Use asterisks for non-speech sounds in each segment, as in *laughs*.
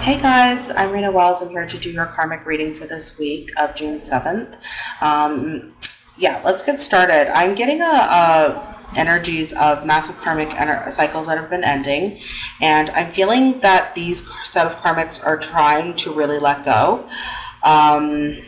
Hey guys, I'm Rena Wells. I'm here to do your karmic reading for this week of June 7th. Um, yeah, let's get started. I'm getting a, a energies of massive karmic cycles that have been ending, and I'm feeling that these set of karmics are trying to really let go. Um,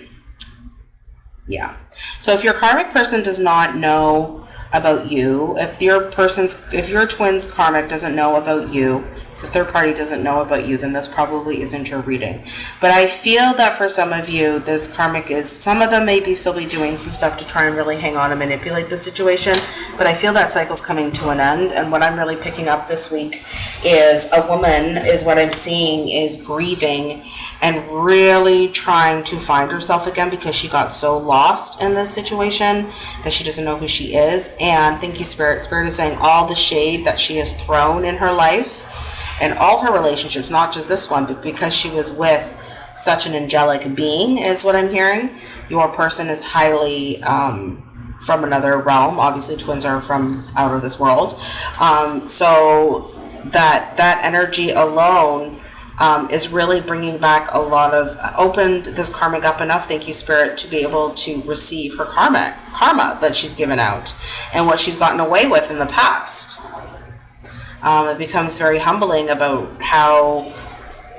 yeah. So if your karmic person does not know about you, if your person's, if your twin's karmic doesn't know about you, the third party doesn't know about you, then this probably isn't your reading. But I feel that for some of you, this karmic is, some of them maybe still be doing some stuff to try and really hang on and manipulate the situation. But I feel that cycle's coming to an end. And what I'm really picking up this week is a woman, is what I'm seeing, is grieving and really trying to find herself again because she got so lost in this situation that she doesn't know who she is. And thank you, Spirit. Spirit is saying all the shade that she has thrown in her life and all her relationships, not just this one, but because she was with such an angelic being, is what I'm hearing. Your person is highly um, from another realm. Obviously, twins are from out of this world. Um, so that that energy alone um, is really bringing back a lot of opened this karmic up enough. Thank you, Spirit, to be able to receive her karma karma that she's given out and what she's gotten away with in the past um, it becomes very humbling about how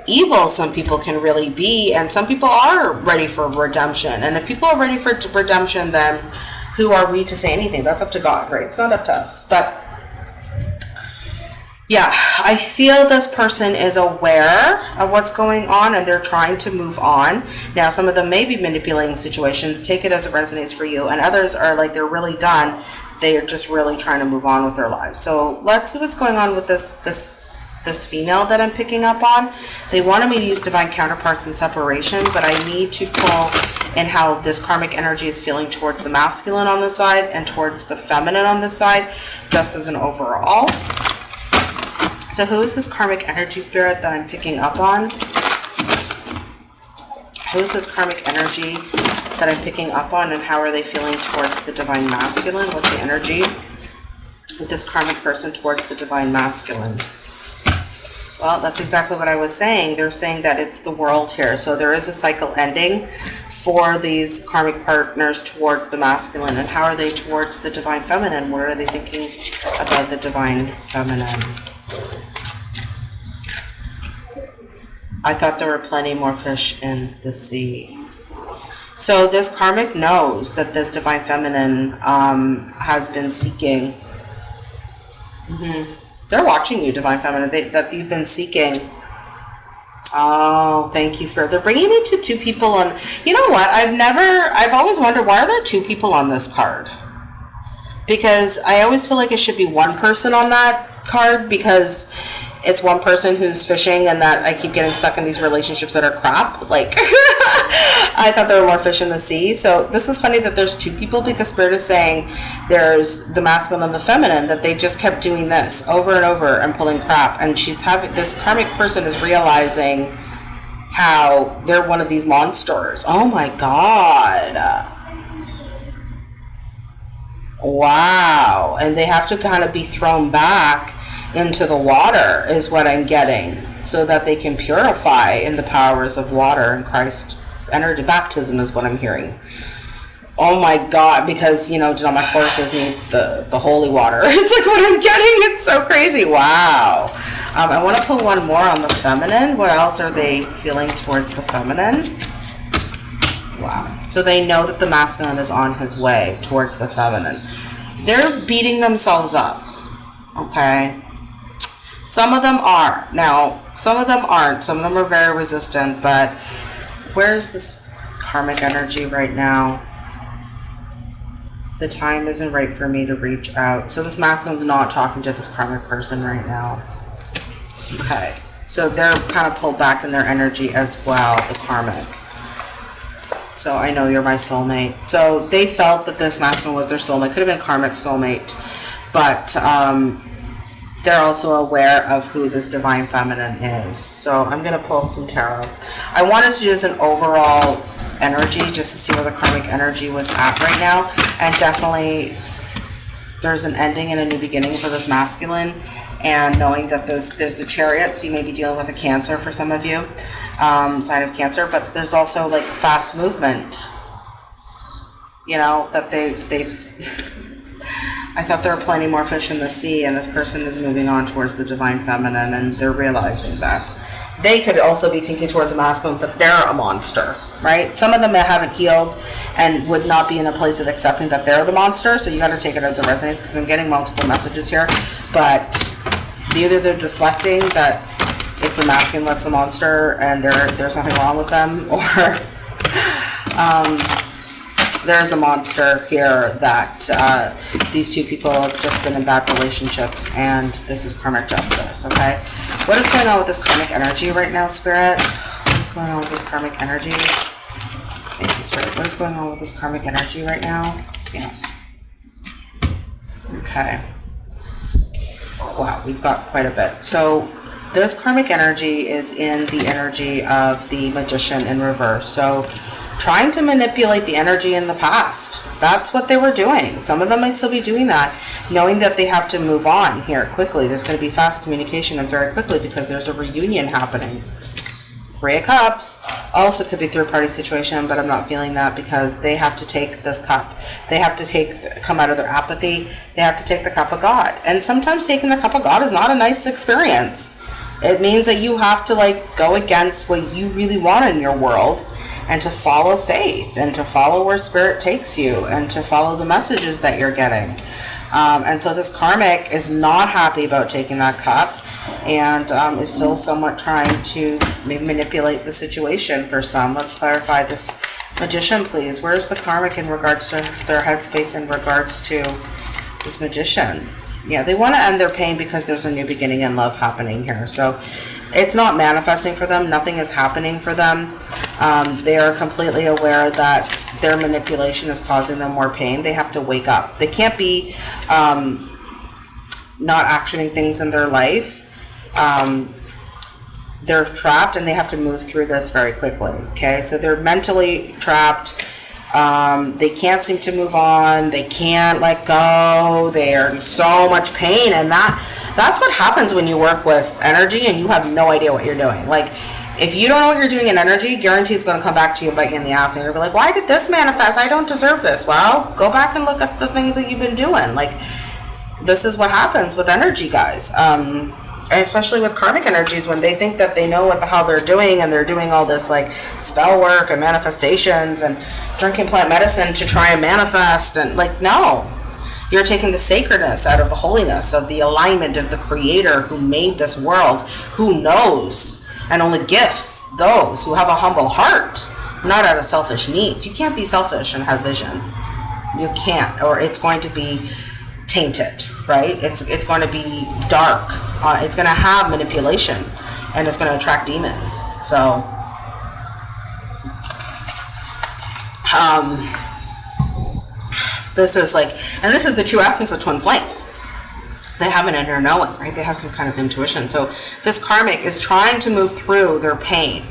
evil some people can really be and some people are ready for redemption. And if people are ready for redemption then who are we to say anything? That's up to god right? It's not up to us. But yeah i feel this person is aware of what's going on and they're trying to move on. Now some of them may be manipulating situations. Take it as it resonates for you. And others are like they're really done they are just really trying to move on with their lives. So let's see what's going on with this this this female that I'm picking up on. They wanted me to use divine counterparts in separation, but I need to pull in how this karmic energy is feeling towards the masculine on this side and towards the feminine on this side, just as an overall. So who is this karmic energy spirit that I'm picking up on? Who is this karmic energy that I'm picking up on and how are they feeling towards the divine masculine? What's the energy with this karmic person towards the divine masculine? Well, that's exactly what I was saying. They're saying that it's the world here. So there is a cycle ending for these karmic partners towards the masculine. And how are they towards the divine feminine? What are they thinking about the divine feminine? I thought there were plenty more fish in the sea. So this karmic knows that this divine feminine um, has been seeking. Mm-hmm. They're watching you, divine feminine. They, that you've been seeking. Oh, thank you, spirit. They're bringing me to two people on. You know what? I've never. I've always wondered why are there two people on this card? Because I always feel like it should be one person on that card because it's one person who's fishing and that I keep getting stuck in these relationships that are crap. Like, *laughs* I thought there were more fish in the sea. So this is funny that there's two people because Spirit is saying there's the masculine and the feminine, that they just kept doing this over and over and pulling crap. And she's having, this karmic person is realizing how they're one of these monsters. Oh my God. Wow. And they have to kind of be thrown back into the water is what I'm getting so that they can purify in the powers of water and Christ energy baptism is what I'm hearing. Oh my God, because you know, all my horses need the, the holy water. *laughs* It's like what I'm getting. It's so crazy. Wow. Um, I want to pull one more on the feminine. What else are they feeling towards the feminine? Wow. So they know that the masculine is on his way towards the feminine. They're beating themselves up. Okay. Some of them are. Now, some of them aren't. Some of them are very resistant, but where's this karmic energy right now? The time isn't right for me to reach out. So this masculine's not talking to this karmic person right now. Okay. So they're kind of pulled back in their energy as well, the karmic. So I know you're my soulmate. So they felt that this masculine was their soulmate. Could have been karmic soulmate. But um, they're also aware of who this divine feminine is. So I'm going to pull some tarot. I wanted to use an overall energy just to see where the karmic energy was at right now. And definitely there's an ending and a new beginning for this masculine. and knowing that there's, there's the chariot, so you may be dealing with a cancer for some of you, um, sign of cancer, but there's also like fast movement. You know, that they, they, I thought there were plenty more fish in the sea, and this person is moving on towards the divine feminine, and they're realizing that. They could also be thinking towards the masculine that they're a monster, right? Some of them haven't healed and would not be in a place of accepting that they're the monster, so you got to take it as it resonates because I'm getting multiple messages here. But either they're deflecting that it's the masculine that's the monster and there there's nothing wrong with them, *laughs* or um, there's a monster here that uh, these two people have just been in bad relationships and this is karmic justice, okay? What is going on with this karmic energy right now, Spirit? What is going on with this karmic energy? Thank you, Spirit. What is going on with this karmic energy right now? Yeah. Okay. Wow, we've got quite a bit. So this karmic energy is in the energy of the magician in reverse. So trying to manipulate the energy in the past. That's what they were doing. Some of them might still be doing that, knowing that they have to move on here quickly. There's going to be fast communication and very quickly because there's a reunion happening. Three of Cups also could be third party situation, but I'm not feeling that because they have to take this cup. They have to take come out of their apathy. They have to take the cup of God. And sometimes taking the cup of God is not a nice experience. It means that you have to like go against what you really want in your world and to follow faith and to follow where spirit takes you and to follow the messages that you're getting. Um, and so this karmic is not happy about taking that cup and um, is still somewhat trying to manipulate the situation for some. Let's clarify this magician, please. Where's the karmic in regards to their headspace in regards to this magician? Yeah, they want to end their pain because there's a new beginning in love happening here. So it's not manifesting for them. Nothing is happening for them. Um, they are completely aware that their manipulation is causing them more pain. They have to wake up. They can't be um, not actioning things in their life. Um, they're trapped and they have to move through this very quickly. Okay, so they're mentally trapped. Um, they can't seem to move on. They can't let go. They're in so much pain, and that that's what happens when you work with energy and you have no idea what you're doing. Like, if you don't know what you're doing in energy, guarantee it's going to come back to you and bite you in the ass. And you're like, why did this manifest? I don't deserve this. Well, go back and look at the things that you've been doing. Like, this is what happens with energy, guys. Um, and especially with karmic energies when they think that they know what the hell they're doing and they're doing all this like spell work and manifestations and drinking plant medicine to try and manifest and like no you're taking the sacredness out of the holiness of the alignment of the creator who made this world who knows and only gifts those who have a humble heart not out of selfish needs you can't be selfish and have vision you can't or it's going to be tainted right? It's it's going to be dark. Uh, it's going to have manipulation, and it's going to attract demons. So, um, this is like, and this is the true essence of twin flames. They have an inner knowing, right? They have some kind of intuition. So this karmic is trying to move through their pain.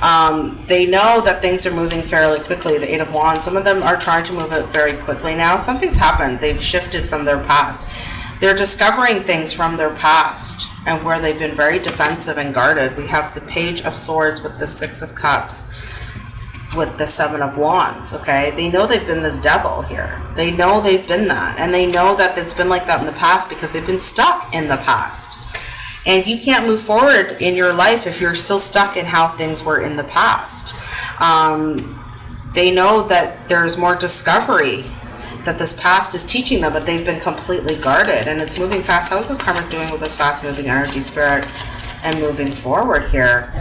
Um, they know that things are moving fairly quickly. The Eight of Wands, some of them are trying to move it very quickly now. Something's happened. They've shifted from their past. They're discovering things from their past and where they've been very defensive and guarded. We have the Page of Swords with the Six of Cups with the Seven of Wands, okay? They know they've been this devil here. They know they've been that. And they know that it's been like that in the past because they've been stuck in the past. And you can't move forward in your life if you're still stuck in how things were in the past. Um, they know that there's more discovery that this past is teaching them, but they've been completely guarded and it's moving fast. How is this karma doing with this fast moving energy spirit and moving forward here?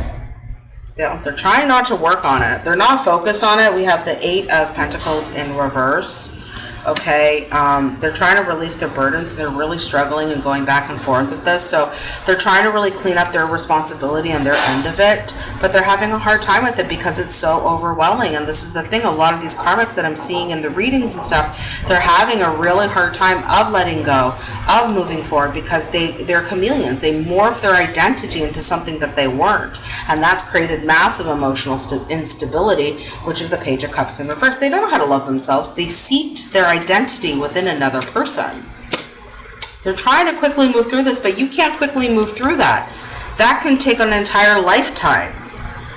They're, they're trying not to work on it. They're not focused on it. We have the Eight of Pentacles in reverse okay? Um, they're trying to release their burdens. They're really struggling and going back and forth with this. So they're trying to really clean up their responsibility and their end of it but they're having a hard time with it because it's so overwhelming. And this is the thing a lot of these karmics that i'm seeing in the readings and stuff they're having a really hard time of letting go of moving forward because they they're chameleons. They morph their identity into something that they weren't. And that's created massive emotional instability which is the page of cups in reverse. They don't know how to love themselves. They seeked their identity within another person. They're trying to quickly move through this, but you can't quickly move through that. That can take an entire lifetime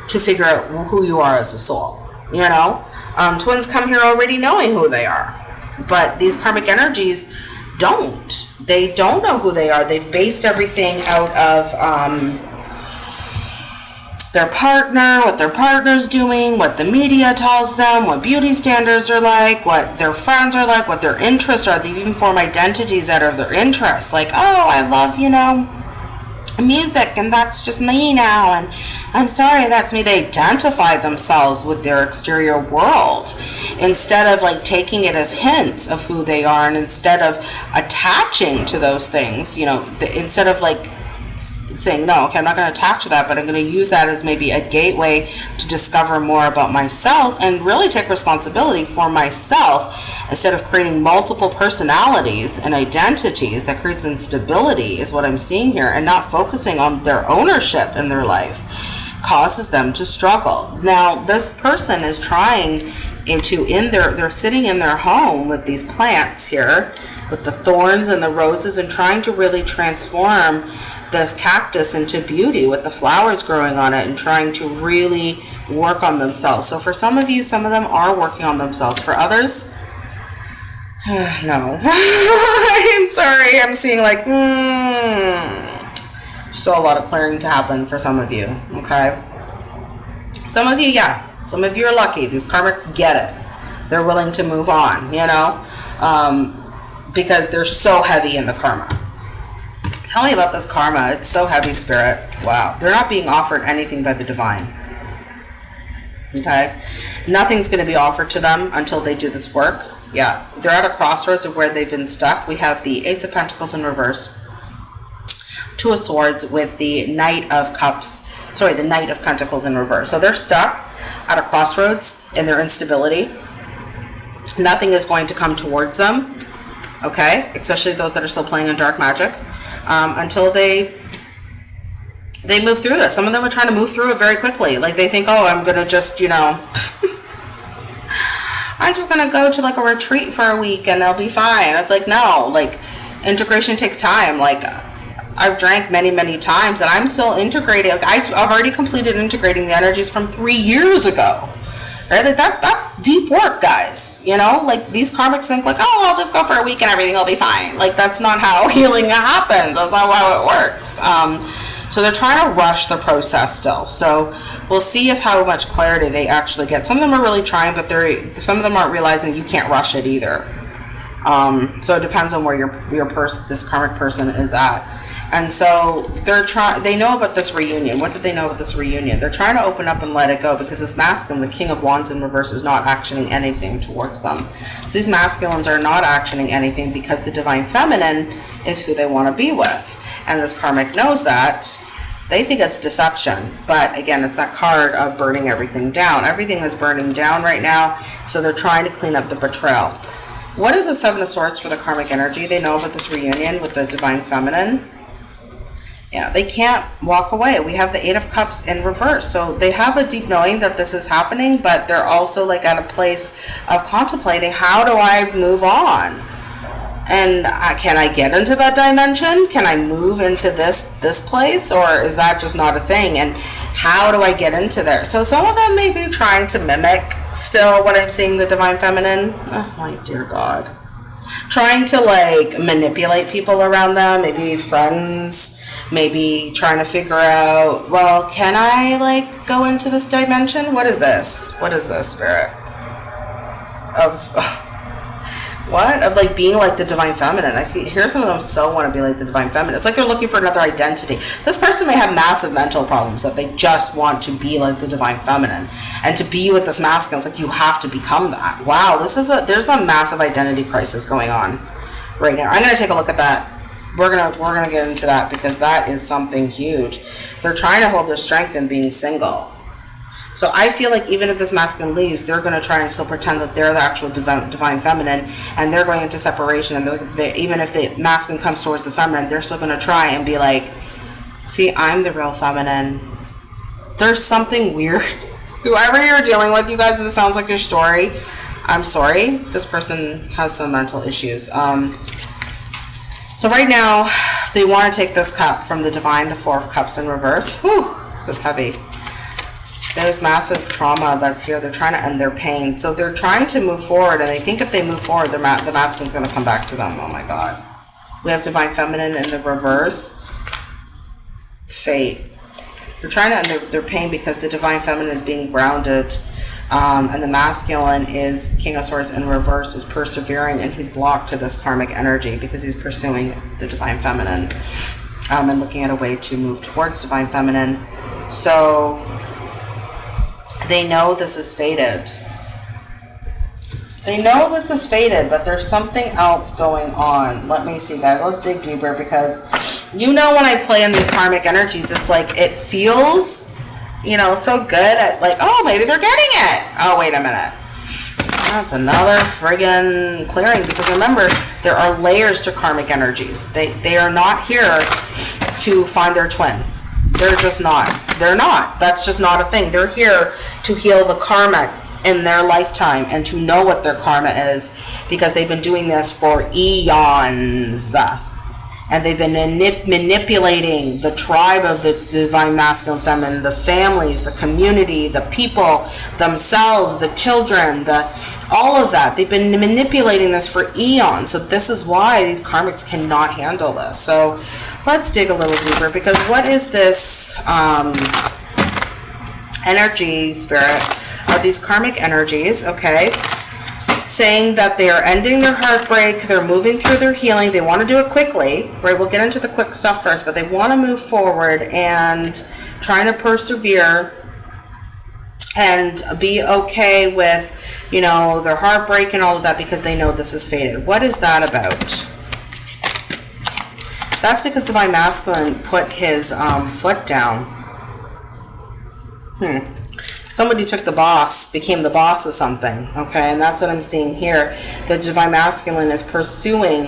to figure out who you are as a soul. You know, um, twins come here already knowing who they are, but these karmic energies don't. They don't know who they are. They've based everything out of um, their partner, what their partner's doing, what the media tells them, what beauty standards are like, what their friends are like, what their interests are. They even form identities out of their interests. Like, oh, I love, you know, music and that's just me now and I'm sorry that's me they identify themselves with their exterior world instead of like taking it as hints of who they are and instead of attaching to those things you know the, instead of like saying, no, okay, I'm not going to attach to that, but I'm going to use that as maybe a gateway to discover more about myself and really take responsibility for myself instead of creating multiple personalities and identities that creates instability is what I'm seeing here and not focusing on their ownership in their life causes them to struggle. Now, this person is trying into in their they're sitting in their home with these plants here with the thorns and the roses and trying to really transform this cactus into beauty with the flowers growing on it and trying to really work on themselves. So for some of you, some of them are working on themselves. For others, *sighs* no. *laughs* I'm sorry. I'm seeing like, mm, still a lot of clearing to happen for some of you. Okay. Some of you, yeah. Some of you are lucky. These karmics get it. They're willing to move on, you know, um, because they're so heavy in the karma. Tell me about this karma. It's so heavy, Spirit. Wow. They're not being offered anything by the divine. Okay? Nothing's going to be offered to them until they do this work. Yeah. They're at a crossroads of where they've been stuck. We have the Ace of Pentacles in reverse. Two of Swords with the Knight of Cups. Sorry, the Knight of Pentacles in reverse. So they're stuck at a crossroads in their instability. Nothing is going to come towards them. Okay? Especially those that are still playing in dark magic um, until they they move through this. Some of them are trying to move through it very quickly. Like they think, oh, I'm gonna just, you know, *laughs* I'm just gonna go to like a retreat for a week and I'll be fine. It's like no, like integration takes time. Like I've drank many, many times and I'm still integrating. Like, I've already completed integrating the energies from three years ago. Right? Like that that's deep work, guys. You know, like these karmics think like, oh, I'll just go for a week and everything will be fine. Like that's not how *laughs* healing happens. That's not how it works. Um, so they're trying to rush the process still. So we'll see if how much clarity they actually get. Some of them are really trying, but they're some of them aren't realizing you can't rush it either. Um, so it depends on where your your person, this karmic person, is at. And so they're trying, they know about this reunion. What do they know about this reunion? They're trying to open up and let it go because this masculine, the King of Wands in reverse, is not actioning anything towards them. So these masculines are not actioning anything because the Divine Feminine is who they want to be with. And this karmic knows that. They think it's deception. But again, it's that card of burning everything down. Everything is burning down right now. So they're trying to clean up the betrayal. What is the Seven of Swords for the karmic energy? They know about this reunion with the Divine Feminine yeah, they can't walk away. We have the Eight of Cups in reverse. So they have a deep knowing that this is happening, but they're also like at a place of contemplating how do I move on? And uh, can I get into that dimension? Can I move into this this place, or is that just not a thing? And how do I get into there? So some of them may be trying to mimic still what I'm seeing the divine feminine. Oh my dear God, trying to like manipulate people around them, maybe friends maybe trying to figure out, well, can I like go into this dimension? What is this? What is this spirit? Of what? Of like being like the divine feminine. I see here some of them so want to be like the divine feminine. It's like they're looking for another identity. This person may have massive mental problems that they just want to be like the divine feminine. And to be with this masculine, it's like you have to become that. Wow, this is a there's a massive identity crisis going on right now. I'm gonna take a look at that we're gonna we're gonna get into that because that is something huge. They're trying to hold their strength in being single. So I feel like even if this masculine leaves, they're going to try and still pretend that they're the actual divine, divine feminine, and they're going into separation. And they, even if the masculine comes towards the feminine, they're still going to try and be like, "See, I'm the real feminine." There's something weird. *laughs* Whoever you're dealing with, you guys, if it sounds like your story, I'm sorry. This person has some mental issues. Um, So right now, they want to take this cup from the divine, the four of cups in reverse. Whew, this is heavy. There's massive trauma that's here. They're trying to end their pain. So they're trying to move forward, and they think if they move forward, the, ma the masculine's going to come back to them. Oh my God. We have divine feminine in the reverse. Fate. They're trying to end their, their pain because the divine feminine is being grounded. Um, and the masculine is King of Swords in reverse is persevering and he's blocked to this karmic energy because he's pursuing the divine feminine um, and looking at a way to move towards divine feminine. So they know this is fated. They know this is fated, but there's something else going on. Let me see, guys. Let's dig deeper because you know when I play in these karmic energies, it's like it feels, you know, so good at like, oh, maybe they're getting it. Oh, wait a minute. That's another friggin' clearing because remember, there are layers to karmic energies. They, they are not here to find their twin. They're just not. They're not. That's just not a thing. They're here to heal the karma in their lifetime and to know what their karma is because they've been doing this for eons. And they've been manip manipulating the tribe of the divine masculine feminine, the families, the community, the people, themselves, the children, the all of that. They've been manipulating this for eons. So this is why these karmics cannot handle this. So let's dig a little deeper because what is this um, energy spirit of these karmic energies okay saying that they are ending their heartbreak they're moving through their healing they want to do it quickly right we'll get into the quick stuff first but they want to move forward and trying to persevere and be okay with you know their heartbreak and all of that because they know this is fated. what is that about that's because Divine Masculine put his um, foot down. Hmm. Somebody took the boss, became the boss of something, okay? And that's what I'm seeing here. The Divine Masculine is pursuing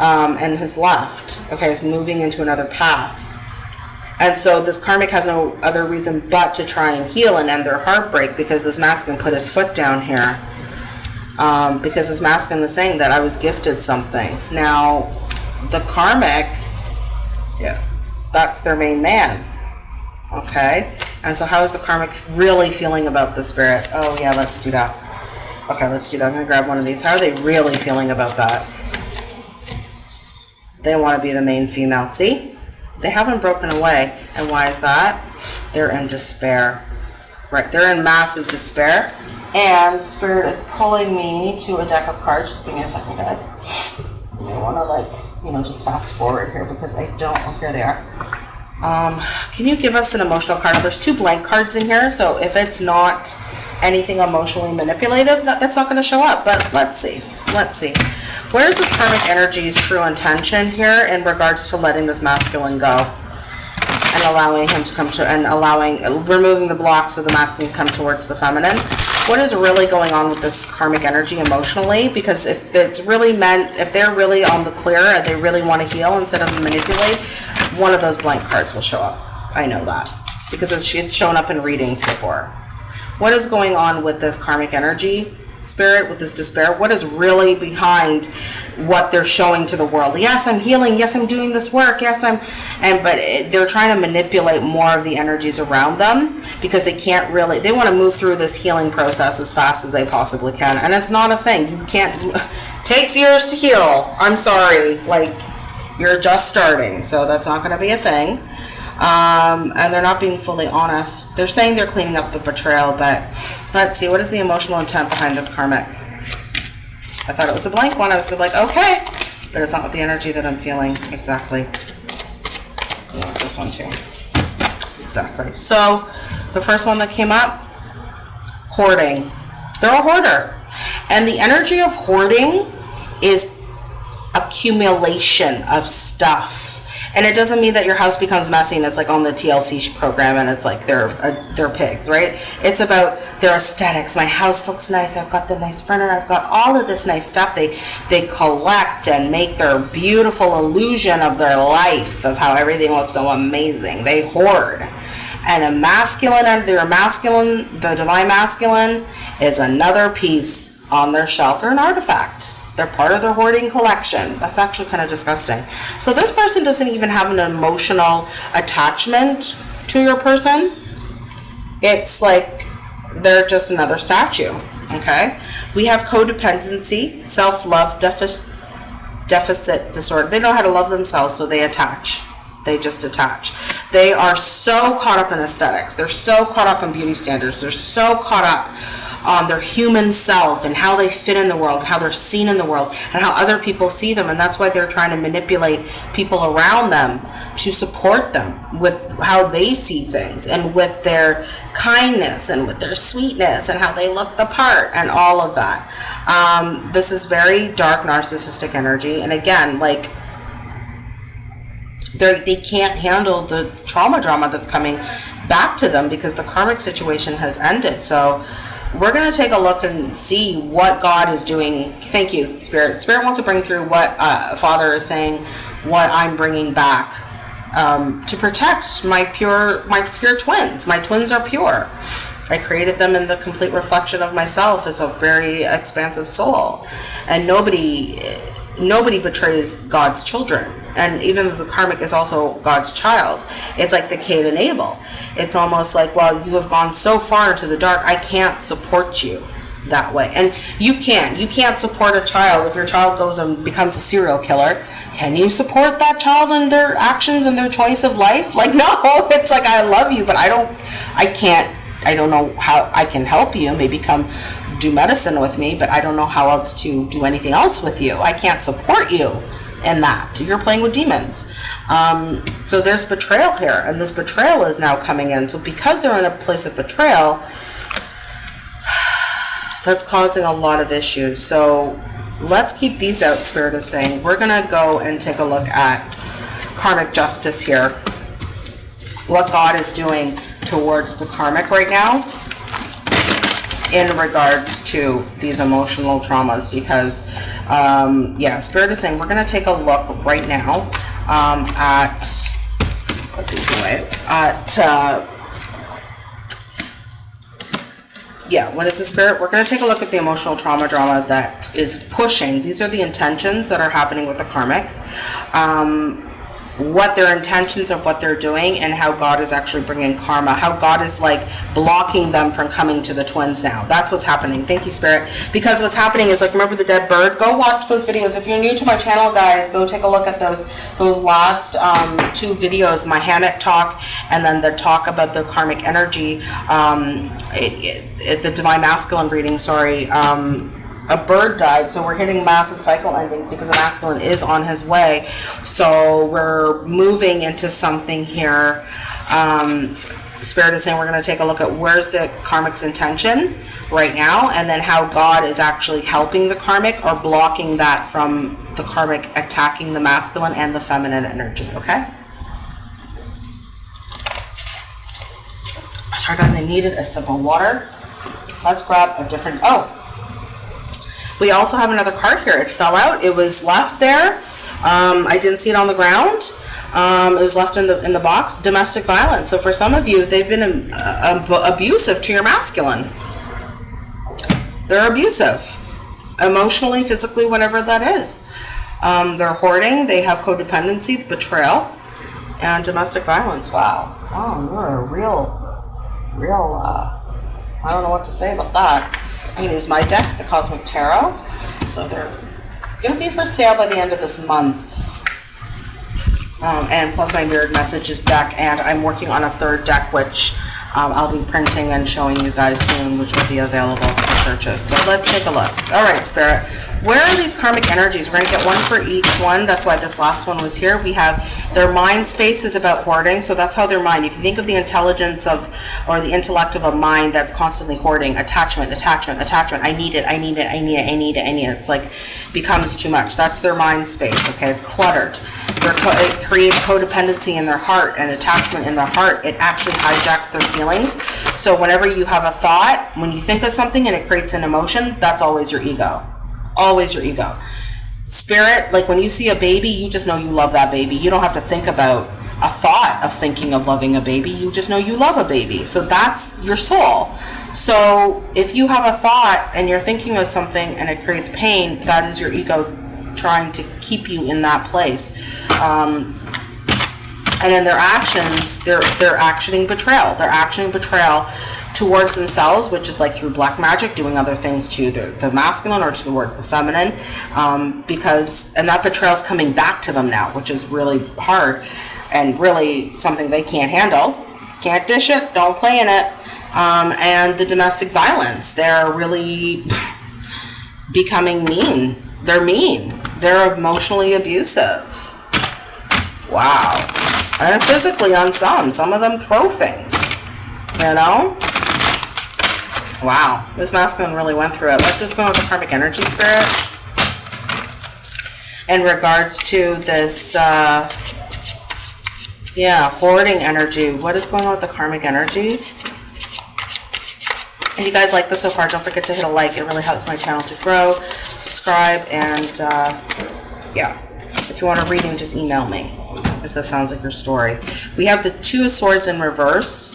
um, and has left, okay? Is moving into another path. And so this karmic has no other reason but to try and heal and end their heartbreak because this masculine put his foot down here. Um, because this masculine is saying that I was gifted something. Now, the karmic yeah. That's their main man. Okay. And so how is the karmic really feeling about the spirit? Oh yeah, let's do that. Okay, let's do that. I'm going to grab one of these. How are they really feeling about that? They want to be the main female. See? They haven't broken away. And why is that? They're in despair. Right. They're in massive despair. And Spirit is pulling me to a deck of cards. Just give me a second, guys. I want to like, you know, just fast forward here because I don't, oh, here they are. Um, can you give us an emotional card? There's two blank cards in here, so if it's not anything emotionally manipulative, that, that's not going to show up. But let's see. Let's see. Where's this karmic energy's true intention here in regards to letting this masculine go? And allowing him to come to, and allowing, removing the blocks so the masculine come towards the feminine what is really going on with this karmic energy emotionally because if it's really meant if they're really on the clear and they really want to heal instead of manipulate one of those blank cards will show up. I know that. Because it's, shown up in readings before. What is going on with this karmic energy spirit with this despair? What is really behind what they're showing to the world? Yes i'm healing. Yes i'm doing this work. Yes i'm and but it, they're trying to manipulate more of the energies around them because they can't really they want to move through this healing process as fast as they possibly can. And it's not a thing. You can't *laughs* takes years to heal. I'm sorry. Like you're just starting so that's not going to be a thing um, and they're not being fully honest. They're saying they're cleaning up the betrayal, but let's see, what is the emotional intent behind this karmic? I thought it was a blank one. I was like, okay, but it's not the energy that I'm feeling exactly. Yeah, this one too. Exactly. So the first one that came up, hoarding. They're a hoarder. And the energy of hoarding is accumulation of stuff and it doesn't mean that your house becomes messy and it's like on the TLC program and it's like they're uh, they're pigs, right? It's about their aesthetics. My house looks nice. I've got the nice furniture. I've got all of this nice stuff. They they collect and make their beautiful illusion of their life of how everything looks so amazing. They hoard. And a masculine and their masculine, the divine masculine, is another piece on their shelf or an artifact They're part of their hoarding collection. That's actually kind of disgusting. So this person doesn't even have an emotional attachment to your person. It's like they're just another statue. Okay. We have codependency, self-love deficit deficit disorder. They know how to love themselves, so they attach. They just attach. They are so caught up in aesthetics. They're so caught up in beauty standards. They're so caught up on their human self and how they fit in the world, how they're seen in the world, and how other people see them. And that's why they're trying to manipulate people around them to support them with how they see things and with their kindness and with their sweetness and how they look the part and all of that. Um, this is very dark narcissistic energy. And again, like, they they can't handle the trauma drama that's coming back to them because the karmic situation has ended. So we're going to take a look and see what God is doing. Thank you, Spirit. Spirit wants to bring through what uh, Father is saying, what I'm bringing back um, to protect my pure, my pure twins. My twins are pure. I created them in the complete reflection of myself as a very expansive soul, and nobody, nobody betrays God's children and even though the karmic is also God's child, it's like the Cain and Abel. It's almost like, well, you have gone so far into the dark, I can't support you that way. And you can. You can't support a child if your child goes and becomes a serial killer. Can you support that child and their actions and their choice of life? Like, *laughs* no, it's like, I love you, but I don't, I can't, I don't know how I can help you. Maybe come do medicine with me, but I don't know how else to do anything else with you. I can't support you in that. You're playing with demons. Um, so there's betrayal here, and this betrayal is now coming in. So because they're in a place of betrayal, *sighs* that's causing a lot of issues. So let's keep these out, Spirit is saying. We're going to go and take a look at karmic justice here. What God is doing towards the karmic right now in regards to these emotional traumas because um, yeah spirit is saying we're going to take a look right now um, at put these away at uh, yeah when it's a spirit we're going to take a look at the emotional trauma drama that is pushing. These are the intentions that are happening with the karmic. Um, what their intentions of what they're doing and how God is actually bringing karma, how God is like blocking them from coming to the twins now. That's what's happening. Thank you, Spirit. Because what's happening is like, remember the dead bird? Go watch those videos. If you're new to my channel, guys, go take a look at those those last um, two videos, my hammock talk and then the talk about the karmic energy, um, it, it, it, the divine masculine reading, sorry, um, a bird died, so we're hitting massive cycle endings because the masculine is on his way. So we're moving into something here. Um, Spirit is saying we're going to take a look at where's the karmic's intention right now, and then how God is actually helping the karmic or blocking that from the karmic attacking the masculine and the feminine energy. Okay. Sorry, guys, I needed a sip of water. Let's grab a different. Oh, we also have another card here. It fell out. It was left there. Um, I didn't see it on the ground. Um, it was left in the in the box. Domestic violence. So for some of you, they've been uh, abusive to your masculine. They're abusive, emotionally, physically, whatever that is. Um, they're hoarding. They have codependency, betrayal, and domestic violence. Wow. Oh, you're a real, real. Uh, I don't know what to say about that. I'm going to use my deck, the Cosmic Tarot. So they're going to be for sale by the end of this month. Um, and plus my mirrored messages deck, and I'm working on a third deck, which um, I'll be printing and showing you guys soon, which will be available for purchase. So let's take a look. All right, Spirit. Where are these karmic energies? We're going to get one for each one. That's why this last one was here. We have their mind space is about hoarding. So that's how their mind, if you think of the intelligence of, or the intellect of a mind that's constantly hoarding, attachment, attachment, attachment. I need it, I need it, I need it, I need it, I need it. It's like becomes too much. That's their mind space, okay? It's cluttered. Co it creates codependency in their heart and attachment in their heart. It actually hijacks their feelings. So whenever you have a thought, when you think of something and it creates an emotion, that's always your ego always your ego. Spirit, like when you see a baby, you just know you love that baby. You don't have to think about a thought of thinking of loving a baby. You just know you love a baby. So that's your soul. So if you have a thought and you're thinking of something and it creates pain, that is your ego trying to keep you in that place. Um, and in their actions, they're they're actioning betrayal. They're actioning betrayal towards themselves, which is like through black magic, doing other things to the, the masculine or towards the feminine, um, because and that betrayal is coming back to them now, which is really hard and really something they can't handle. Can't dish it, don't play in it. Um, and the domestic violence, they're really becoming mean. They're mean. They're emotionally abusive. Wow. And physically on some. Some of them throw things. You know? Wow. This masculine really went through it. Let's just go with the karmic energy spirit. In regards to this, uh, yeah, hoarding energy. What is going on with the karmic energy? If you guys like this so far, don't forget to hit a like. It really helps my channel to grow. Subscribe, and uh, yeah. If you want a reading, just email me if that sounds like your story. We have the Two of Swords in reverse.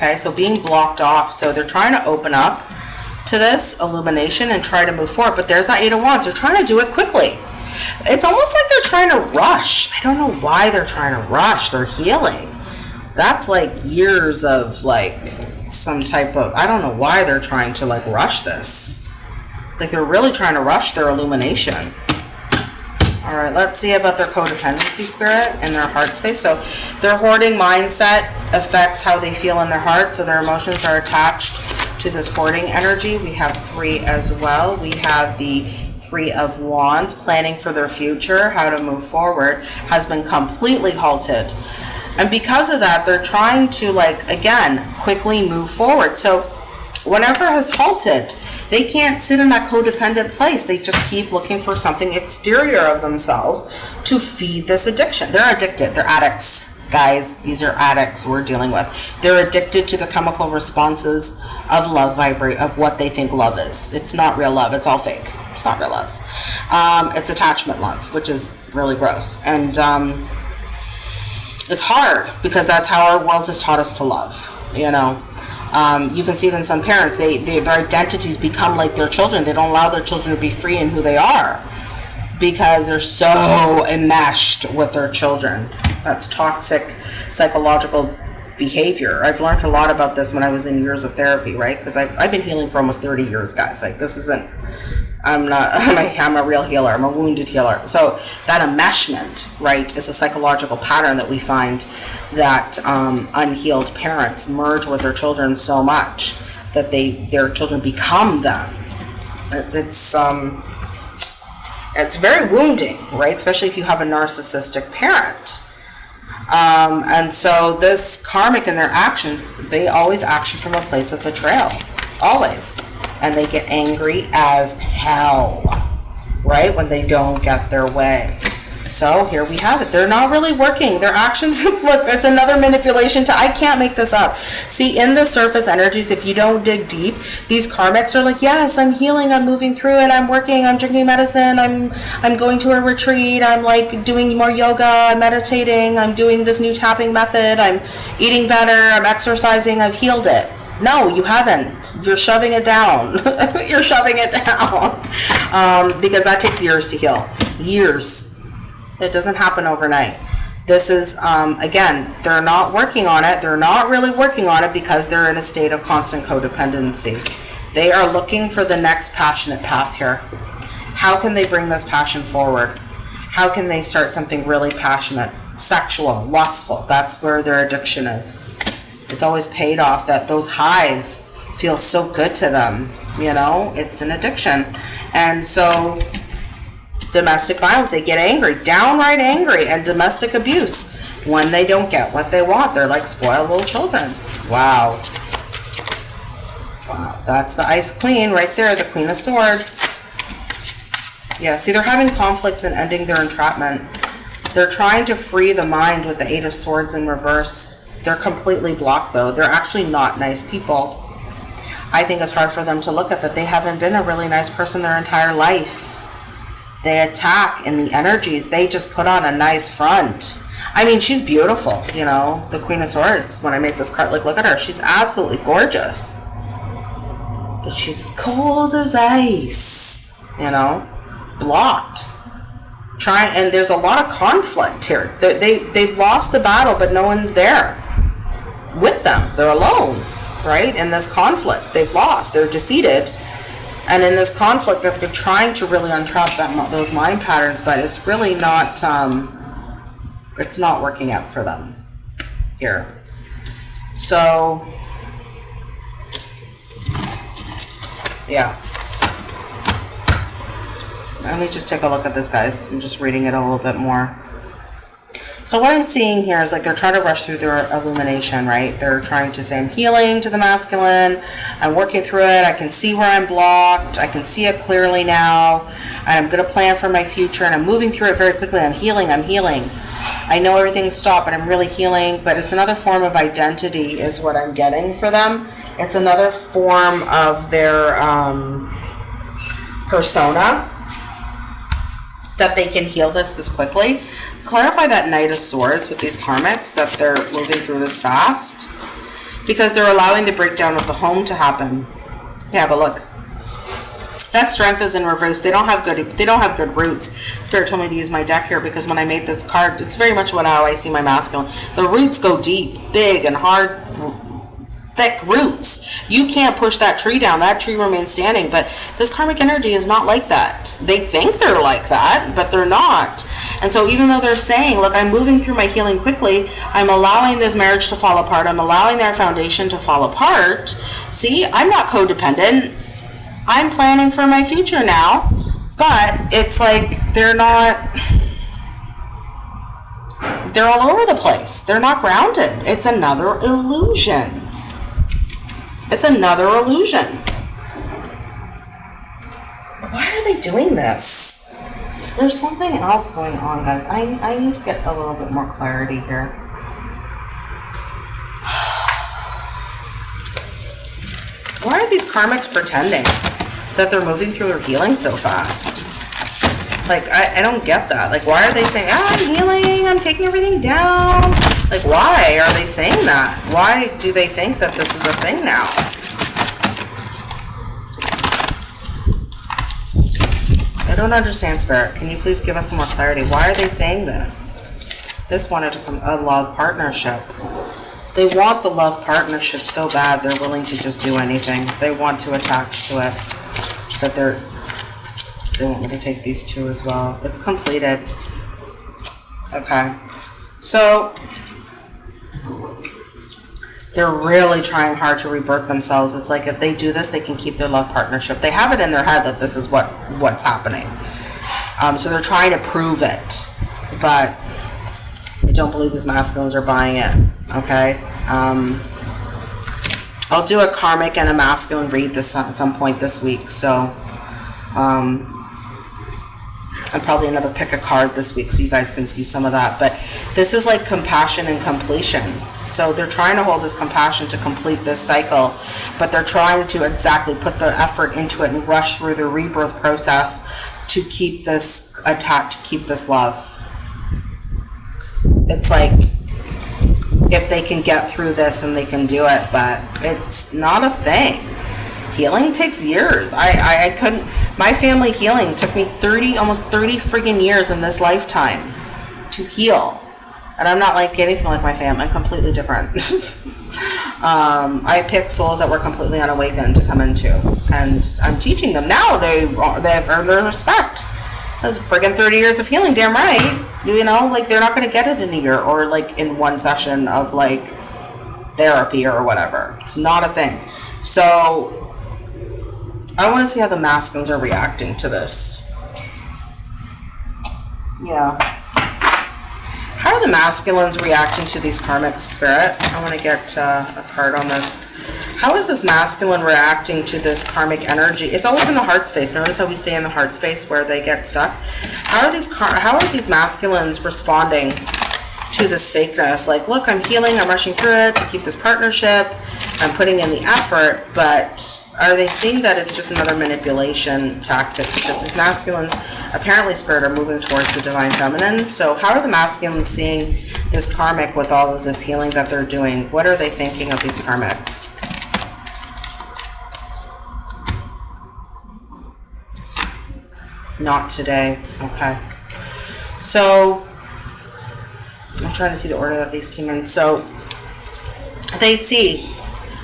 Okay, so being blocked off. So they're trying to open up to this illumination and try to move forward. But there's that Eight of Wands. They're trying to do it quickly. It's almost like they're trying to rush. I don't know why they're trying to rush. They're healing. That's like years of like some type of, I don't know why they're trying to like rush this. Like they're really trying to rush their illumination. All right, let's see about their codependency spirit and their heart space. So their hoarding mindset affects how they feel in their heart. So their emotions are attached to this hoarding energy. We have three as well. We have the three of wands, planning for their future, how to move forward, has been completely halted. And because of that, they're trying to like, again, quickly move forward. So whatever has halted, they can't sit in that codependent place. They just keep looking for something exterior of themselves to feed this addiction. They're addicted. They're addicts. Guys, these are addicts we're dealing with. They're addicted to the chemical responses of love vibrate, of what they think love is. It's not real love. It's all fake. It's not real love. Um, it's attachment love, which is really gross. And um, it's hard because that's how our world has taught us to love, you know. Um, you can see it in some parents. They, they, their identities become like their children. They don't allow their children to be free in who they are because they're so enmeshed with their children. That's toxic psychological behavior. I've learned a lot about this when I was in years of therapy, right? Because I've, I've been healing for almost 30 years, guys. Like, this isn't I'm not, *laughs* I'm a, real healer. I'm a wounded healer. So that enmeshment, right, is a psychological pattern that we find that um, unhealed parents merge with their children so much that they their children become them. It, it's um, it's very wounding, right? Especially if you have a narcissistic parent. Um, and so this karmic in their actions, they always action from a place of betrayal, always and they get angry as hell, right? When they don't get their way. So here we have it. They're not really working. Their actions, *laughs* look, it's another manipulation to, I can't make this up. See, in the surface energies, if you don't dig deep, these karmics are like, yes, I'm healing, I'm moving through it, I'm working, I'm drinking medicine, I'm, I'm going to a retreat, I'm like doing more yoga, I'm meditating, I'm doing this new tapping method, I'm eating better, I'm exercising, I've healed it. No, you haven't. You're shoving it down. *laughs* You're shoving it down. Um, because that takes years to heal. Years. It doesn't happen overnight. This is, um, again, they're not working on it. They're not really working on it because they're in a state of constant codependency. They are looking for the next passionate path here. How can they bring this passion forward? How can they start something really passionate, sexual, lustful? That's where their addiction is it's always paid off that those highs feel so good to them you know? It's an addiction. And so domestic violence they get angry downright angry and domestic abuse when they don't get what they want. They're like spoiled little children. Wow. Wow. That's the ice queen right there the queen of swords. Yeah see they're having conflicts and ending their entrapment. They're trying to free the mind with the eight of swords in reverse they're completely blocked though. They're actually not nice people. I think it's hard for them to look at that they haven't been a really nice person their entire life. They attack in the energies. They just put on a nice front. I mean, she's beautiful, you know, the Queen of Swords. When I made this card, like, look at her. She's absolutely gorgeous. but she's cold as ice, you know, blocked. Trying, and there's a lot of conflict here. They, they, they've lost the battle, but no one's there with them. They're alone, right? In this conflict, they've lost, they're defeated. And in this conflict, that they're trying to really untrap that, those mind patterns, but it's really not, um, it's not working out for them here. So, yeah. Let me just take a look at this, guys. I'm just reading it a little bit more. So what I'm seeing here is like they're trying to rush through their illumination, right? They're trying to say I'm healing to the masculine. I'm working through it. I can see where I'm blocked. I can see it clearly now. I'm going to plan for my future and I'm moving through it very quickly. I'm healing. I'm healing. I know everything's stopped, but I'm really healing. But it's another form of identity is what I'm getting for them. It's another form of their um, persona that they can heal this this quickly. Clarify that Knight of Swords with these karmics, that they're moving through this fast. Because they're allowing the breakdown of the home to happen. Yeah, but look. That strength is in reverse. They don't have good they don't have good roots. Spirit told me to use my deck here because when I made this card, it's very much what how I see my masculine. The roots go deep, big and hard thick roots. You can't push that tree down. That tree remains standing. But this karmic energy is not like that. They think they're like that, but they're not. And so even though they're saying, look, I'm moving through my healing quickly, I'm allowing this marriage to fall apart, I'm allowing their foundation to fall apart. See, I'm not codependent. I'm planning for my future now. But it's like they're not they're all over the place. They're not grounded. It's another illusion. It's another illusion. Why are they doing this? There's something else going on, guys. I, I need to get a little bit more clarity here. *sighs* Why are these karmics pretending that they're moving through their healing so fast? Like, I, I don't get that. Like, why are they saying, ah, I'm healing, I'm taking everything down? Like, why are they saying that? Why do they think that this is a thing now? I don't understand, Spirit. Can you please give us some more clarity? Why are they saying this? This wanted to come a love partnership. They want the love partnership so bad they're willing to just do anything. They want to attach to it. That they're they want me to take these two as well. It's completed. Okay. So they're really trying hard to rebirth themselves. It's like if they do this, they can keep their love partnership. They have it in their head that this is what what's happening. Um, so they're trying to prove it, but I don't believe these masculines are buying it. Okay. Um, I'll do a karmic and a masculine read this at some point this week. So um, and probably another pick a card this week so you guys can see some of that. But this is like compassion and completion. So they're trying to hold this compassion to complete this cycle, but they're trying to exactly put the effort into it and rush through the rebirth process to keep this attached, to keep this love. It's like if they can get through this, then they can do it, but it's not a thing healing takes years. I, I, I couldn't, my family healing took me 30, almost 30 friggin' years in this lifetime to heal. And I'm not like anything like my family. I'm completely different. *laughs* um, I picked souls that were completely unawakened to come into, and I'm teaching them now. They they've earned their respect. That's friggin' 30 years of healing. Damn right. You know, like they're not to get it in a year or like in one session of like therapy or whatever. It's not a thing. So I want to see how the masculines are reacting to this. Yeah. How are the masculines reacting to these karmic spirit? I want to get uh, a card on this. How is this masculine reacting to this karmic energy? It's always in the heart space. Notice how we stay in the heart space where they get stuck. How are these how are these masculines responding to this fakeness? Like, look, I'm healing. I'm rushing through it to keep this partnership. I'm putting in the effort, but are they seeing that it's just another manipulation tactic because these masculines, apparently spirit, are moving towards the divine feminine? So how are the masculines seeing this karmic with all of this healing that they're doing? What are they thinking of these karmics? Not today. Okay. So I'm trying to see the order that these came in. So they see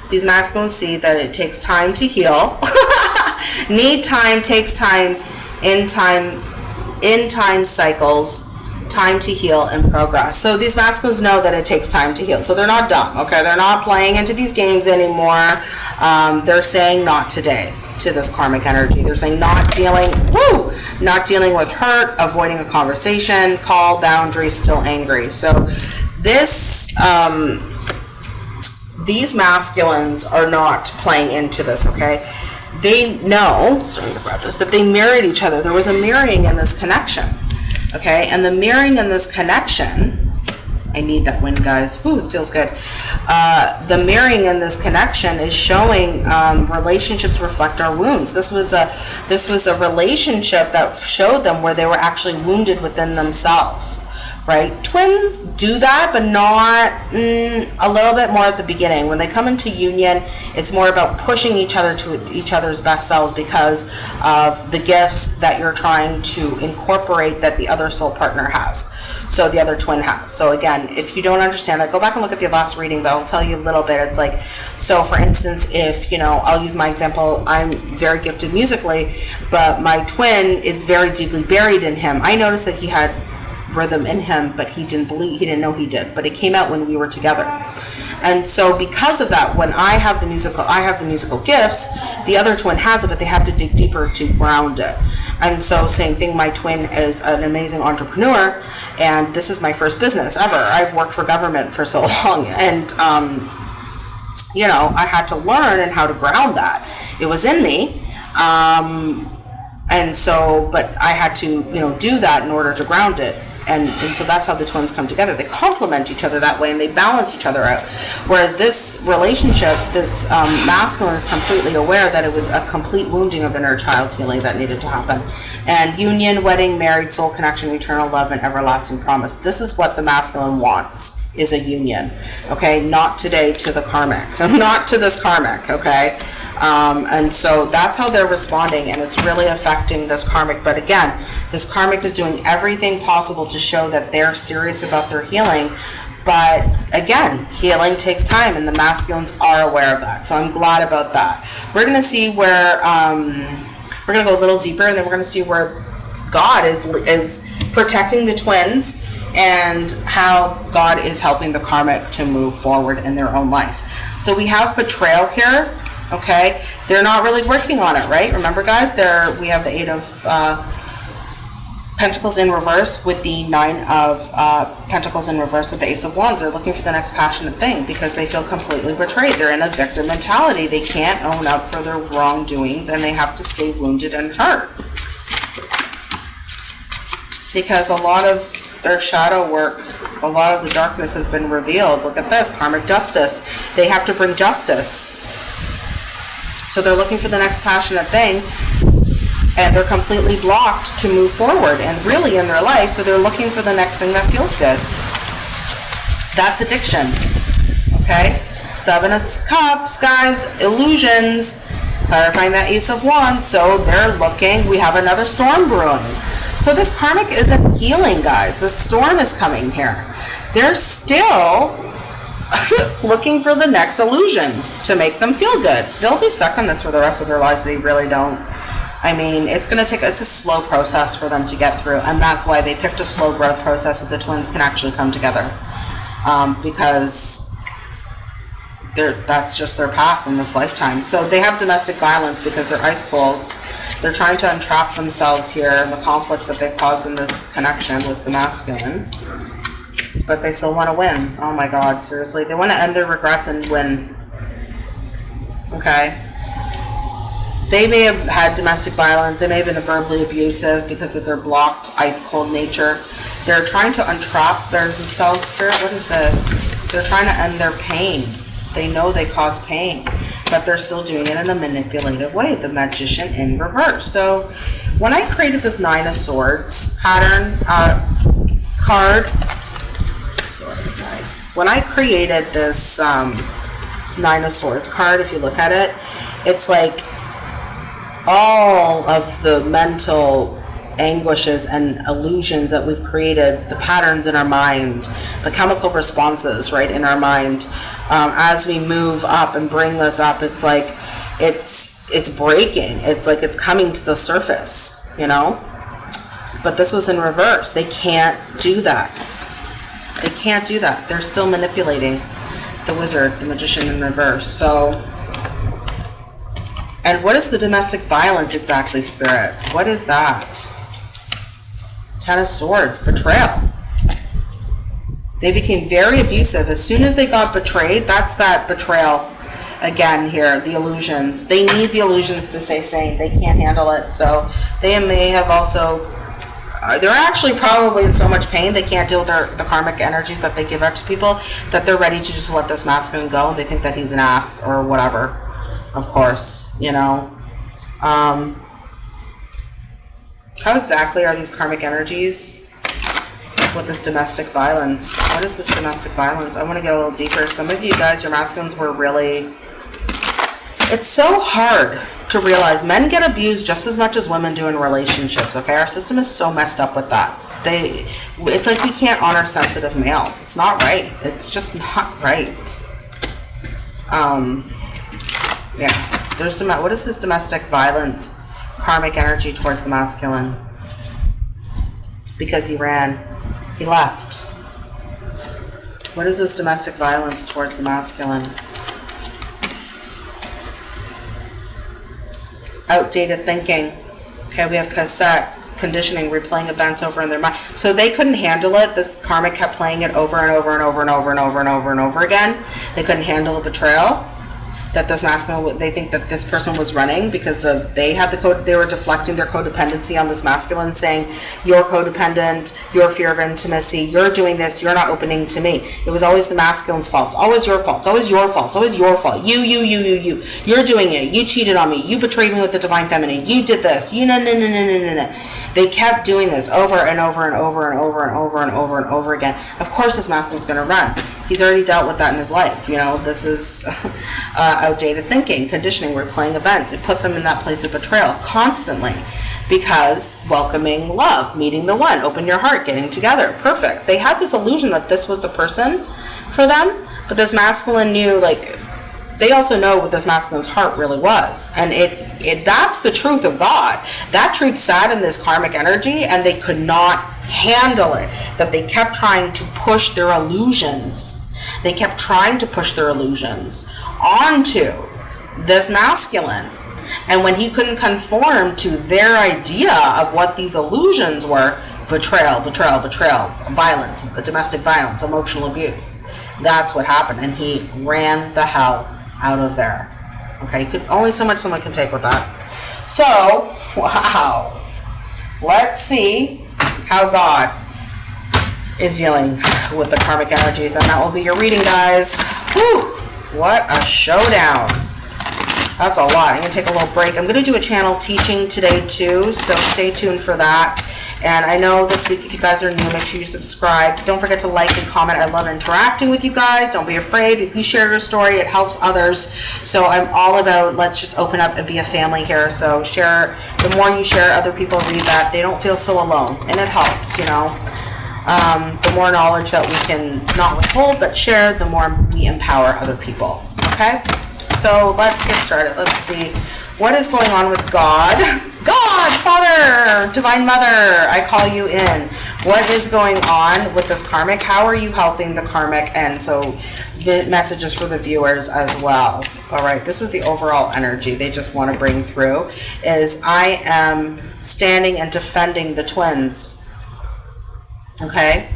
these masculines see that it takes time to heal. *laughs* Need time takes time in time in time cycles time to heal and progress. So these masculines know that it takes time to heal. So they're not dumb, okay? They're not playing into these games anymore. Um, they're saying not today to this karmic energy. They're saying not dealing, woo, not dealing with hurt, avoiding a conversation, call, boundaries, still angry. So this, um, these masculines are not playing into this, okay? They know, sorry to grab this, that they married each other. There was a mirroring in this connection, okay? And the mirroring in this connection, I need that win, guys. Ooh, it feels good. Uh, the mirroring in this connection is showing um, relationships reflect our wounds. This was a this was a relationship that showed them where they were actually wounded within themselves right? Twins do that, but not mm, a little bit more at the beginning. When they come into union, it's more about pushing each other to each other's best selves because of the gifts that you're trying to incorporate that the other soul partner has. So the other twin has. So again, if you don't understand that, go back and look at the last reading, but I'll tell you a little bit. It's like, so for instance, if, you know, I'll use my example, I'm very gifted musically, but my twin is very deeply buried in him. I noticed that he had rhythm in him, but he didn't believe, he didn't know he did. But it came out when we were together. And so because of that, when I have the musical, I have the musical gifts, the other twin has it, but they have to dig deeper to ground it. And so same thing, my twin is an amazing entrepreneur, and this is my first business ever. I've worked for government for so *laughs* long, and um, you know, I had to learn and how to ground that. It was in me. Um, and so, but I had to, you know, do that in order to ground it and, and so that's how the twins come together. They complement each other that way and they balance each other out. Whereas this relationship, this um, masculine is completely aware that it was a complete wounding of inner child healing that needed to happen. And union, wedding, married, soul connection, eternal love, and everlasting promise. This is what the masculine wants is a union. Okay, not today to the karmic, *laughs* not to this karmic. Okay, um, and so that's how they're responding, and it's really affecting this karmic. But again, this karmic is doing everything possible to show that they're serious about their healing. But again, healing takes time, and the masculines are aware of that. So I'm glad about that. We're going to see where um, we're going to go a little deeper, and then we're going to see where God is is protecting the twins and how God is helping the karmic to move forward in their own life. So we have betrayal here okay? They're not really working on it, right? Remember, guys, there we have the Eight of uh, Pentacles in reverse with the Nine of uh, Pentacles in reverse with the Ace of Wands. They're looking for the next passionate thing because they feel completely betrayed. They're in a victim mentality. They can't own up for their wrongdoings and they have to stay wounded and hurt. Because a lot of their shadow work, a lot of the darkness has been revealed. Look at this, karmic justice. They have to bring justice so they're looking for the next passionate thing and they're completely blocked to move forward and really in their life. So they're looking for the next thing that feels good. That's addiction. Okay? Seven of Cups, guys, illusions, clarifying that Ace of Wands. So they're looking, we have another storm brewing. So this karmic isn't healing, guys. The storm is coming here. They're still *laughs* looking for the next illusion to make them feel good. They'll be stuck on this for the rest of their lives. They really don't. I mean, it's going to take, it's a slow process for them to get through. And that's why they picked a slow growth process so the twins can actually come together. Um, because that's just their path in this lifetime. So they have domestic violence because they're ice cold. They're trying to entrap themselves here in the conflicts that they've caused in this connection with the masculine but they still want to win. Oh my god, seriously. They want to end their regrets and win. Okay. They may have had domestic violence. They may have been verbally abusive because of their blocked, ice cold nature. They're trying to untrap themselves. Spirit, what is this? They're trying to end their pain. They know they cause pain, but they're still doing it in a manipulative way. The magician in reverse. So when I created this Nine of Swords pattern uh, card, sorry guys. When I created this um, Nine of Swords card, if you look at it, it's like all of the mental anguishes and illusions that we've created, the patterns in our mind, the chemical responses, right, in our mind, um, as we move up and bring this up, it's like it's it's breaking. It's like it's coming to the surface, you know. But this was in reverse. They can't do that. They can't do that. They're still manipulating the wizard, the magician in reverse. So, and what is the domestic violence exactly, Spirit? What is that? Ten of Swords, betrayal. They became very abusive. As soon as they got betrayed, that's that betrayal again here, the illusions. They need the illusions to stay sane. They can't handle it. So they may have also, uh, they're actually probably in so much pain they can't deal with their, the karmic energies that they give out to people that they're ready to just let this masculine go. They think that he's an ass or whatever, of course, you know. Um, how exactly are these karmic energies? with this domestic violence. What is this domestic violence? I want to get a little deeper. Some of you guys, your masculines were really... It's so hard to realize men get abused just as much as women do in relationships, okay? Our system is so messed up with that. They, It's like we can't honor sensitive males. It's not right. It's just not right. Um, yeah. There's What is this domestic violence, karmic energy towards the masculine? Because he ran. He left. What is this domestic violence towards the masculine? Outdated thinking. Okay, we have cassette conditioning, replaying events over in their mind. So they couldn't handle it. This karmic kept playing it over and over and over and over and over and over and over again. They couldn't handle the betrayal that this masculine they think that this person was running because of they had the code they were deflecting their codependency on this masculine saying you're codependent your fear of intimacy you're doing this you're not opening to me. It was always the masculine's fault. Always your fault. Always your fault. Always your fault. You you you you you. You're doing it. You cheated on me. You betrayed me with the divine feminine. You did this. You no no no no no no no they kept doing this over and over and over and over and over and over and over again of course this masculine's going to run he's already dealt with that in his life you know this is *laughs* uh, outdated thinking, conditioning, replaying events. It put them in that place of betrayal constantly because welcoming love, meeting the one, open your heart, getting together, perfect. They had this illusion that this was the person for them, but this masculine knew like they also know what this masculine's heart really was and it, it that's the truth of god that truth sat in this karmic energy and they could not handle it that they kept trying to push their illusions they kept trying to push their illusions onto this masculine. And when he couldn't conform to their idea of what these illusions were, betrayal, betrayal, betrayal, violence, domestic violence, emotional abuse, that's what happened. And he ran the hell out of there. Okay, could only so much someone can take with that. So, *laughs* wow. Let's see how God is dealing with the karmic energies. And that will be your reading, guys. Whew. What a showdown. That's a lot. I'm going to take a little break. I'm going to do a channel teaching today too, so stay tuned for that. And I know this week, if you guys are new, make sure you subscribe. Don't forget to like and comment. I love interacting with you guys. Don't be afraid. If you share your story, it helps others. So I'm all about let's just open up and be a family here. So share. The more you share, other people read that. They don't feel so alone. And it helps, you know um, the more knowledge that we can not withhold but share, the more we empower other people. Okay? So let's get started. Let's see what is going on with God. God, Father, Divine Mother, I call you in. What is going on with this karmic? How are you helping the karmic? And so the messages for the viewers as well. All right, this is the overall energy they just want to bring through is I am standing and defending the twins okay?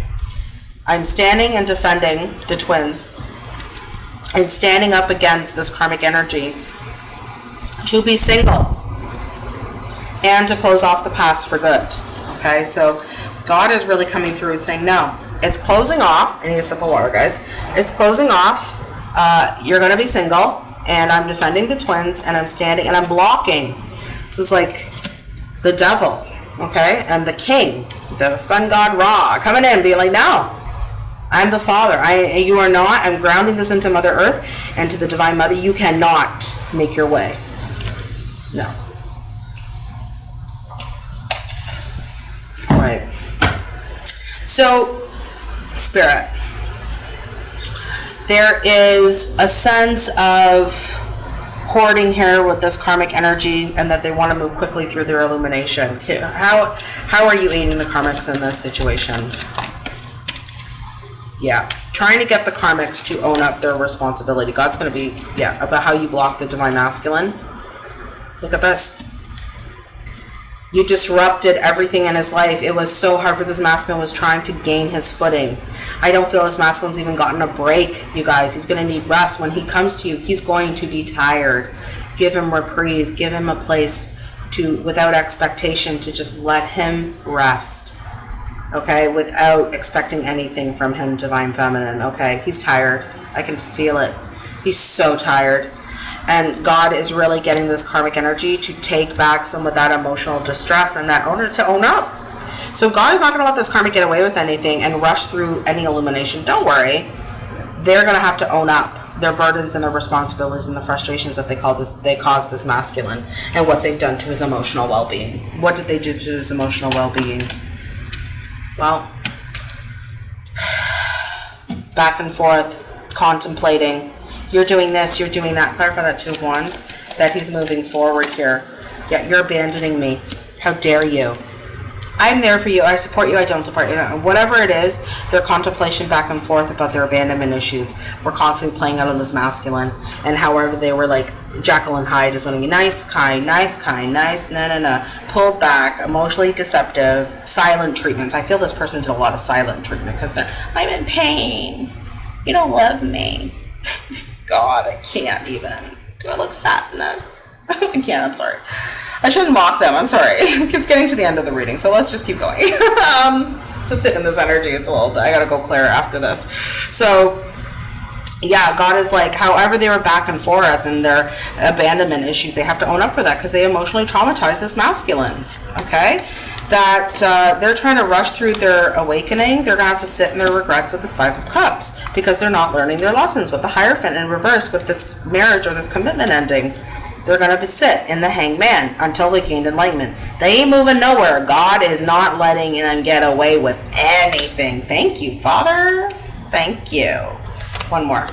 I'm standing and defending the twins and standing up against this karmic energy to be single and to close off the past for good, okay? So God is really coming through and saying, no, it's closing off. I need a sip of water, guys. It's closing off. Uh, you're going to be single, and I'm defending the twins, and I'm standing, and I'm blocking. This is like the devil, okay? And the king the sun god Ra coming in, being like, no, I'm the father. I, you are not. I'm grounding this into Mother Earth and to the Divine Mother. You cannot make your way. No. All right. So, spirit, there is a sense of hoarding here with this karmic energy and that they want to move quickly through their illumination. How, how are you aiding the karmics in this situation? Yeah, trying to get the karmics to own up their responsibility. God's going to be, yeah, about how you block the divine masculine. Look at this. You disrupted everything in his life. It was so hard for this masculine was trying to gain his footing. I don't feel this masculine's even gotten a break, you guys. He's going to need rest. When he comes to you, he's going to be tired. Give him reprieve. Give him a place to, without expectation, to just let him rest. Okay, without expecting anything from him, divine feminine. Okay, he's tired. I can feel it. He's so tired and God is really getting this karmic energy to take back some of that emotional distress and that owner to own up. So God is not going to let this karmic get away with anything and rush through any illumination. Don't worry. They're going to have to own up their burdens and their responsibilities and the frustrations that they call this they cause this masculine and what they've done to his emotional well-being. What did they do to his emotional well-being? Well, *sighs* back and forth, contemplating, you're doing this, you're doing that. Clarify that two of wands, that he's moving forward here. Yeah, you're abandoning me. How dare you? I'm there for you. I support you. I don't support you. Uh, whatever it is, their contemplation back and forth about their abandonment issues were constantly playing out on this masculine. And however they were like, and Hyde is one to be Nice, kind, nice, kind, nice, no, no, no. Pulled back, emotionally deceptive, silent treatments. I feel this person did a lot of silent treatment because they're, I'm in pain. You don't love me. *laughs* God, I can't even. Do I look fat in this? *laughs* I can't, I'm sorry. I shouldn't mock them, I'm sorry. *laughs* it's getting to the end of the reading, so let's just keep going. *laughs* um, to sit in this energy, it's a little, bit. I gotta go clear after this. So, yeah, God is like, however they were back and forth and their abandonment issues, they have to own up for that because they emotionally traumatized this masculine. Okay? That uh, they're trying to rush through their awakening. They're going to have to sit in their regrets with this Five of Cups because they're not learning their lessons. With the Hierophant in reverse, with this marriage or this commitment ending, they're going to be sit in the hangman until they gain enlightenment. They ain't moving nowhere. God is not letting them get away with anything. Thank you, Father. Thank you. One more.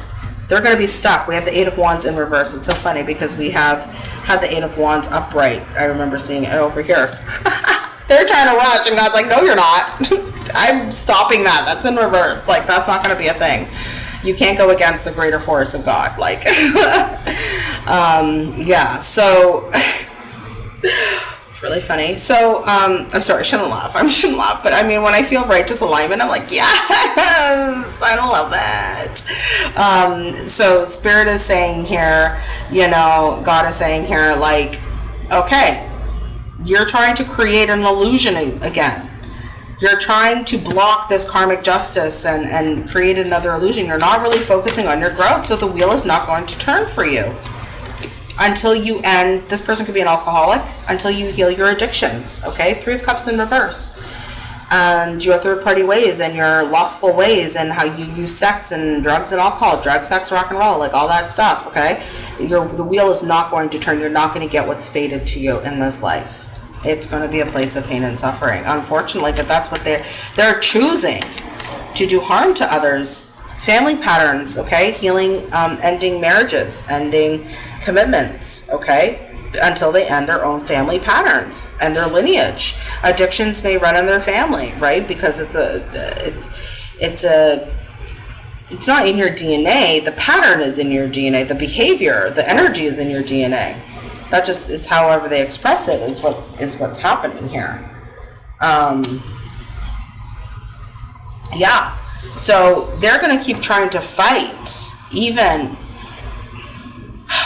They're going to be stuck. We have the Eight of Wands in reverse. It's so funny because we have had the Eight of Wands upright. I remember seeing it over here. *laughs* they're trying to rush, and God's like, no, you're not. *laughs* I'm stopping that. That's in reverse. Like, that's not going to be a thing. You can't go against the greater force of God. Like, *laughs* um, yeah. So *laughs* it's really funny. So um, I'm sorry, I shouldn't laugh. I shouldn't laugh, but I mean, when I feel righteous alignment, I'm like, yes, I love it. Um, so Spirit is saying here, you know, God is saying here, like, okay, you're trying to create an illusion again. You're trying to block this karmic justice and, and create another illusion. You're not really focusing on your growth, so the wheel is not going to turn for you until you end. This person could be an alcoholic until you heal your addictions. Okay, Three of Cups in reverse. And your third party ways and your lustful ways and how you use sex and drugs and alcohol, drug, sex, rock and roll, like all that stuff. Okay, your the wheel is not going to turn. You're not going to get what's fated to you in this life it's going to be a place of pain and suffering, unfortunately, but that's what they're, they're choosing to do harm to others. Family patterns, okay? Healing, um, ending marriages, ending commitments, okay? Until they end their own family patterns and their lineage. Addictions may run in their family, right? Because it's a, it's, it's a, it's not in your DNA. The pattern is in your DNA. The behavior, the energy is in your DNA that just is however they express it is what is what's happening here. Um, yeah, so they're going to keep trying to fight, even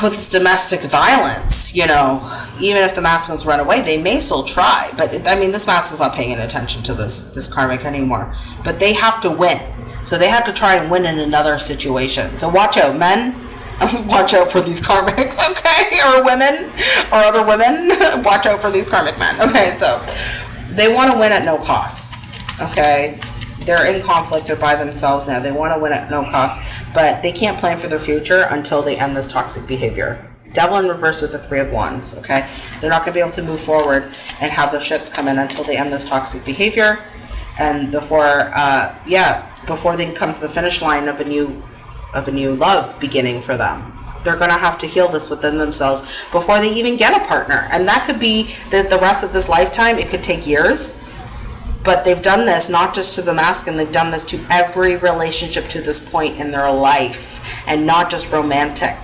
with this domestic violence. You know, even if the masculines run away, they may still try. But it, I mean, this masculine's not paying attention to this this karmic anymore. But they have to win, so they have to try and win in another situation. So watch out, men *laughs* watch out for these karmics, *laughs* okay? Or women, or other women, *laughs* watch out for these karmic men. Okay, so they want to win at no cost, okay? They're in conflict, they're by themselves now. They want to win at no cost, but they can't plan for their future until they end this toxic behavior. Devil in reverse with the Three of Wands, okay? They're not going to be able to move forward and have their ships come in until they end this toxic behavior and before uh, yeah before they can come to the finish line of a new of a new love beginning for them. They're going to have to heal this within themselves before they even get a partner. And that could be the, the rest of this lifetime. It could take years. But they've done this not just to the masculine they've done this to every relationship to this point in their life and not just romantic.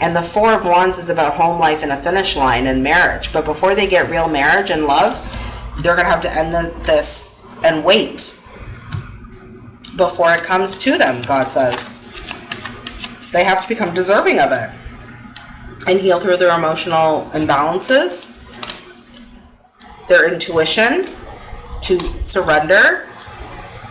And the four of wands is about home life and a finish line and marriage. But before they get real marriage and love they're going to have to end the, this and wait before it comes to them god says they have to become deserving of it and heal through their emotional imbalances their intuition to surrender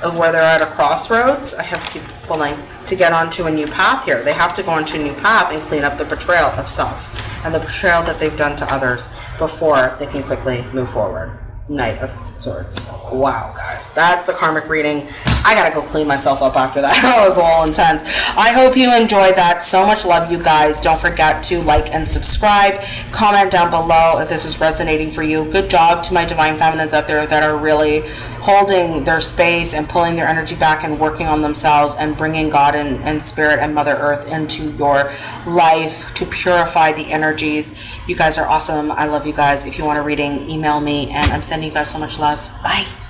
of where they're at a crossroads. I have to keep pulling to get onto a new path here. They have to go onto a new path and clean up the betrayal of self and the betrayal that they've done to others before they can quickly move forward. Knight of Swords. Wow, guys, that's the karmic reading. I gotta go clean myself up after that. *laughs* that was a little intense. I hope you enjoyed that. So much love, you guys. Don't forget to like and subscribe. Comment down below if this is resonating for you. Good job to my divine feminines out there that are really holding their space and pulling their energy back and working on themselves and bringing God and, and Spirit and Mother Earth into your life to purify the energies. You guys are awesome. I love you guys. If you want a reading, email me. And I'm sending you guys so much love. Bye.